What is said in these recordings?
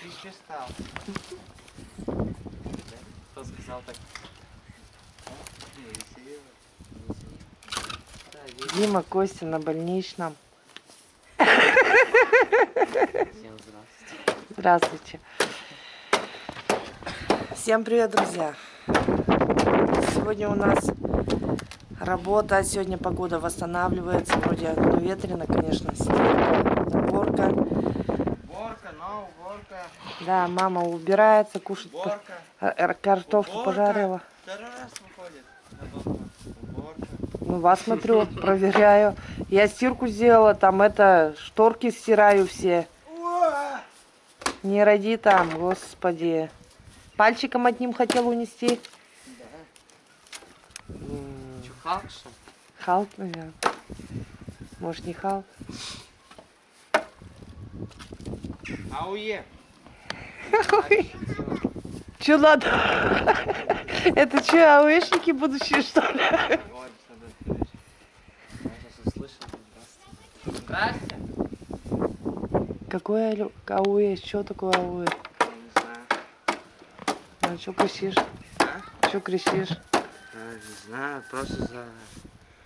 Чище стал. Кто сказал так? Дима, Костя на больничном. Всем здравствуйте. Здравствуйте. Всем привет, друзья. Сегодня у нас работа, сегодня погода восстанавливается. Вроде ну, ветрено, конечно, снег, уборка. Уборка. Да, мама убирается, кушает Уборка. э, картошку Уборка. пожарила. Второй раз выходит. Ну, вас смотрю, проверяю. Я стирку сделала, там это, шторки стираю все. Не роди там, господи. Пальчиком одним хотел унести. Да. Чё, Халк, что? Халк, наверное. Может, не Халк? Ауе. Че надо? Это что, ауэшники будущие, что ли? Здрасте. Какое алю- ауэ? Что такое ауэ? Я не знаю. А что кричишь? А? Что кричишь? А, не знаю, просто за...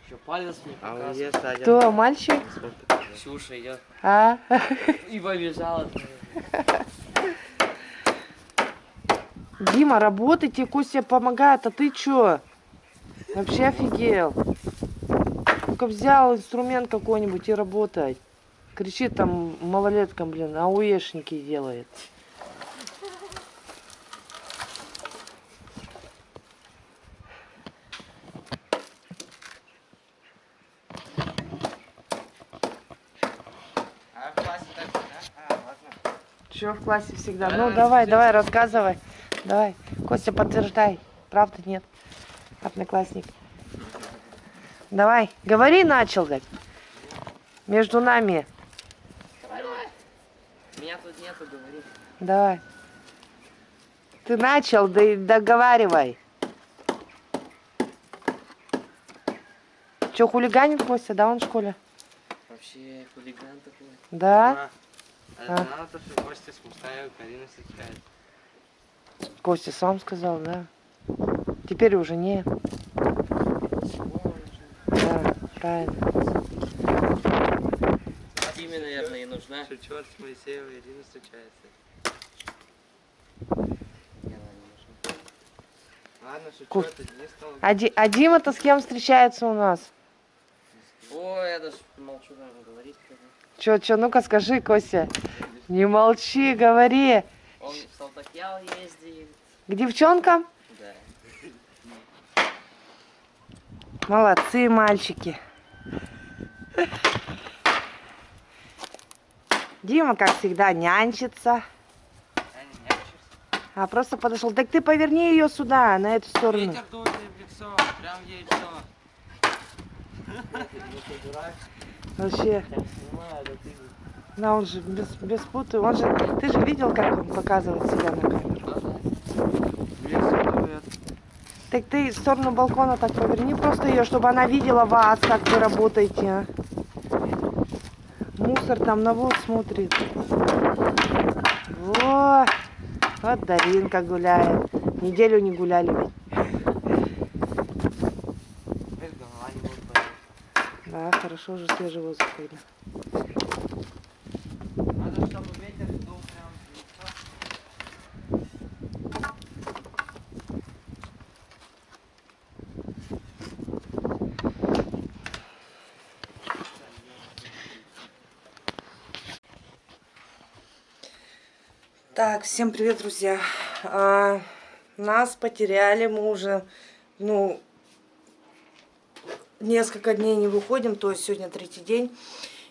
Еще палец мне показывает. Кто, мальчик? Ксюша идет А? и побежала. Дима, работайте, Костя помогает, а ты чё? Вообще офигел. Только взял инструмент какой-нибудь и работать. Кричит там малолеткам, блин, ауешники делает. А в классе так, да? А, Чё в классе всегда? Да, Ну давай, давай, рассказывай. Давай. Костя, подтверждай. Правда нет? Одноклассник. Давай, говори, начал, гать. Между нами. Меня тут нету, говори. Давай. Ты начал, да и договаривай. Че, хулиганит Костя, да, он в школе? Вообще хулиган такой. Да? А, А. знала то, что Костя с Мустаевой Карина встречает. Костя сам сказал, да. Теперь уже не. Да, правильно. Тиме, наверное, и нужна. Шучу, с Моисеевой Ирина встречается. Не, не. Ладно, шучу, Ку- это Денис стал. А, Ди- а Дима-то с кем встречается у нас? Ой, я даже молчу, наверное, говорить. Че, че, ну-ка скажи, Костя. Не молчи, говори. Он в Салтакьял ездит. К девчонкам? Да. Молодцы, мальчики. Дима, как всегда, нянчится. А просто подошел. Так ты поверни ее сюда, на эту сторону. Ветер дует в лицо, прям ей в лицо. Вообще. Да, он же без, без путы. Он же. Ты же видел, как он показывает себя на камеру. Так ты в сторону балкона так поверни просто ее, чтобы она видела вас, как вы работаете. а. Мусор там на вот смотрит. Во! Вот Даринка гуляет. Неделю не гуляли ведь. Теперь голова не будет болеть. Да, хорошо, уже свежий воздух видно. Надо, чтобы ветер дул прям. Так, всем привет, друзья. А, нас потеряли, мы уже, ну, несколько дней не выходим, то есть сегодня третий день.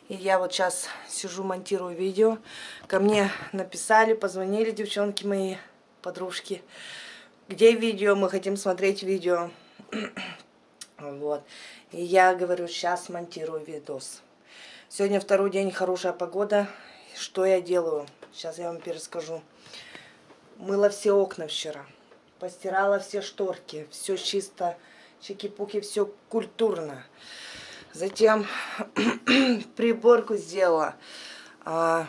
И я вот сейчас сижу, монтирую видео. Ко мне написали, позвонили девчонки мои, подружки. Где видео? Мы хотим смотреть видео. Вот. И я говорю, сейчас монтирую видос. Сегодня второй день, хорошая погода. Что я делаю? Сейчас я вам перескажу. Мыла все окна вчера. Постирала все шторки. Все чисто. Чики-пуки, все культурно. Затем приборку сделала. А,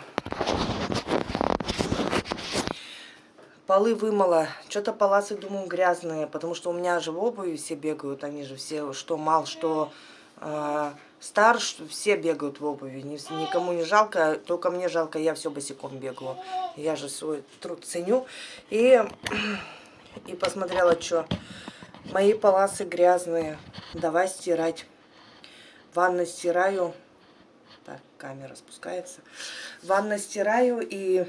полы вымыла. Что-то паласы, думаю, грязные, потому что у меня же в обуви все бегают, они же все, что мал, что э, стар, все бегают в обуви. Ни- никому не жалко, только мне жалко, я все босиком бегаю. Я же свой труд ценю. И, и посмотрела, что мои паласы грязные. Давай стирать. Ванну стираю. Так, камера спускается. Ванну стираю и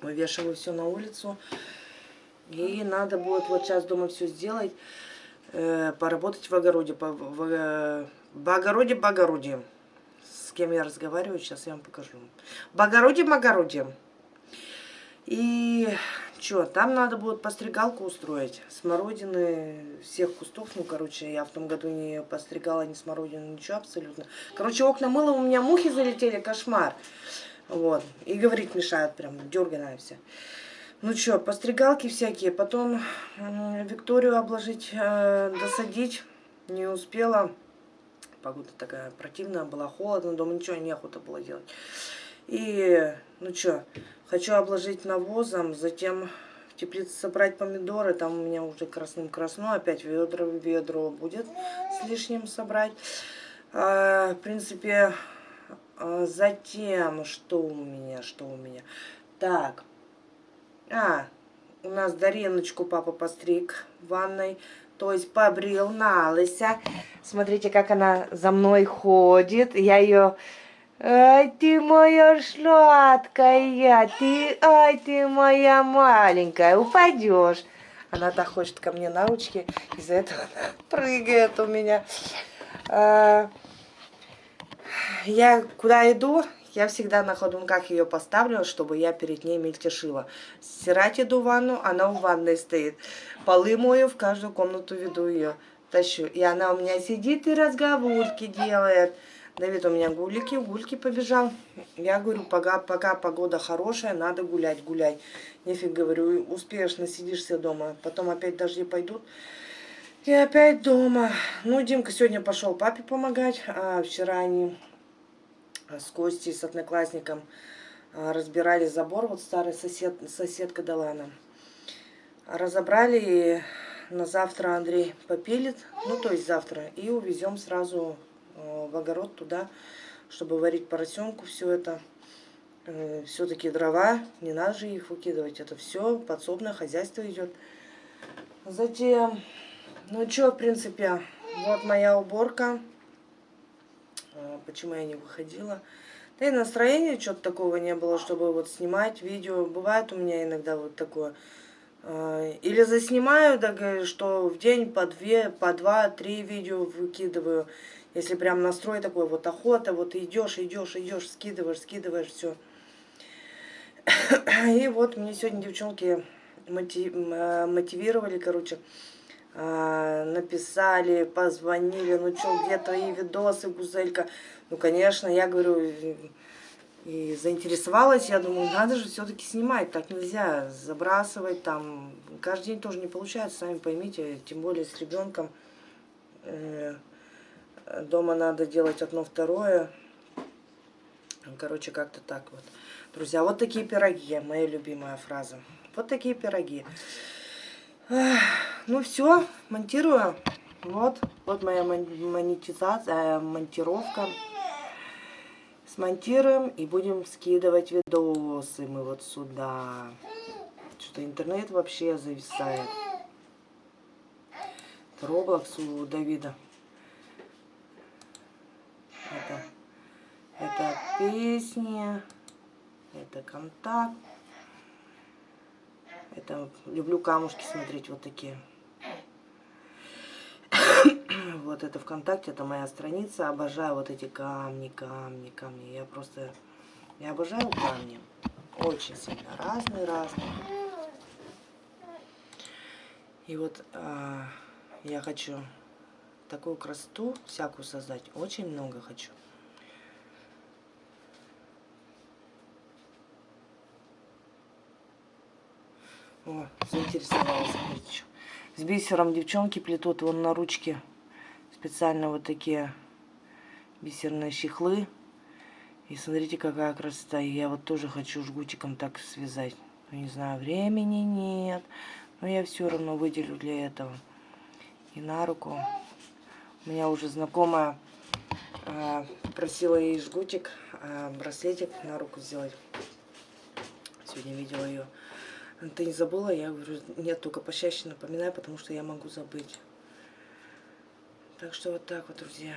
вывешиваю все на улицу. И надо будет вот сейчас дома все сделать. э, поработать в огороде. По, в, э, в огороде, в огороде. С кем я разговариваю, сейчас я вам покажу. В огороде, в огороде. И что, там надо будет постригалку устроить. Смородины всех кустов. Ну, короче, я в том году не постригала ни смородину, ничего абсолютно. Короче, окна мыла, у меня мухи залетели, кошмар. Вот. И говорить мешают прям, дерганая вся. Ну что, постригалки всякие. Потом Викторию обложить, э, досадить. Не успела. Погода такая противная была, холодно, дома ничего неохота было делать. И, ну что, хочу обложить навозом, затем в теплице собрать помидоры, там у меня уже красным красно, опять ведро ведро будет с лишним собрать. А, в принципе, а, затем, что у меня, что у меня. Так, а, у нас Дариночку папа постриг в ванной. То есть побрил на лыся. Смотрите, как она за мной ходит. Я ее... Ай, ты моя сладкая, ты, ай, ты моя маленькая, упадешь. Она так хочет ко мне на ручки, из-за этого она прыгает у меня. А, я куда иду, я всегда на ходунках ее поставлю, чтобы я перед ней мельтешила. Стирать иду в ванну, она в ванной стоит. Полы мою, в каждую комнату веду ее, тащу. И она у меня сидит и разговорки делает. Давид у меня гулики, гульки побежал. Я говорю, пока, пока погода хорошая, надо гулять, гуляй. Нефиг, говорю, успеешь, насидишься дома. Потом опять дожди пойдут. И опять дома. Ну, Димка сегодня пошел папе помогать. А вчера они с Костей, с одноклассником а, разбирали забор. Вот старый сосед, соседка дала нам. Разобрали и на завтра Андрей попилит. Ну, то есть завтра. И увезем сразу в огород туда, чтобы варить поросенку. Все это. Все-таки дрова. Не надо же их выкидывать. Это все подсобное хозяйство идет. Затем, ну что, в принципе, вот моя уборка. А, Почему я не выходила? Да и настроения что-то такого не было, чтобы вот снимать видео. Бывает у меня иногда вот такое. Или заснимаю, так, э, что в день по две, по два, три видео выкидываю. Если прям настрой такой, вот охота, вот идешь, идешь, идешь, скидываешь, скидываешь, все. И вот мне сегодня девчонки э, мотивировали, короче, а, написали, позвонили, ну что, где твои видосы, Гузелька? Ну, конечно, я говорю, и- заинтересовалась, я думаю, надо же все-таки снимать, так нельзя забрасывать, там, каждый день тоже не получается, сами поймите, тем более с ребенком. Дома надо делать одно-второе. Короче, как-то так вот. Друзья, вот такие пироги, моя любимая фраза. Вот такие пироги. Ну все, монтирую. Вот, вот моя мон- монетизация, э, монтировка. Смонтируем и будем скидывать видосы мы вот сюда. Что-то интернет вообще зависает. Роблокс у Давида. Это, это песни, это контакт. Это люблю камушки смотреть вот такие. Вот это ВКонтакте, это моя страница. Обожаю вот эти камни, камни, камни. Я просто, я обожаю камни. Очень сильно. Разные, разные. И вот а, я хочу такую красоту всякую создать. Очень много хочу. О, заинтересовалась. чё. С бисером девчонки плетут вон на ручке специально вот такие бисерные чехлы. И смотрите, какая красота. И я вот тоже хочу жгутиком так связать. Ну, не знаю, времени нет. Но я все равно выделю для этого. И на руку. У меня уже знакомая а, просила ей жгутик, а, браслетик на руку сделать. Сегодня видела ее. Ты не забыла? Я говорю, нет, только почаще напоминай, потому что я могу забыть. Так что вот так вот, друзья.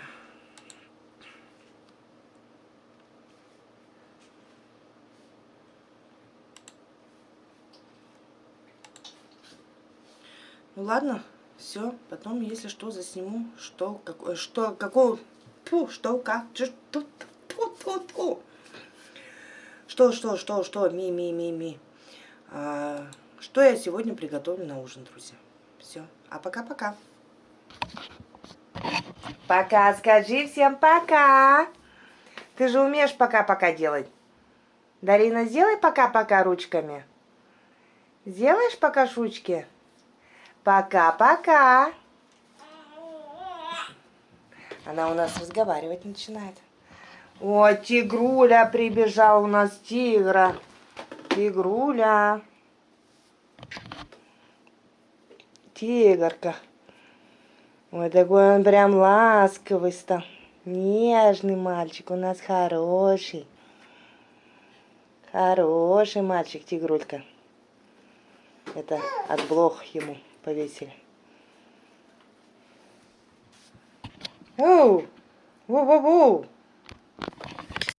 Ну ладно, все. Потом, если что, засниму, что, какое, что, какого, фу, что, как, что, ту, ту, ту. Что, что, что, что, ми, ми, ми, ми. Что я сегодня приготовлю на ужин, друзья. Все. А пока-пока. Пока, скажи всем пока. Ты же умеешь пока-пока делать. Дарина, сделай пока-пока ручками. Сделаешь пока шучки? Пока-пока. Она у нас разговаривать начинает. О, тигруля прибежал у нас тигра. Тигруля. Тигрка. Ой, такой он прям ласковый стал. Нежный мальчик, у нас хороший. Хороший мальчик, тигрулька. Это от блох ему повесили. Оу! Воу-воу-воу!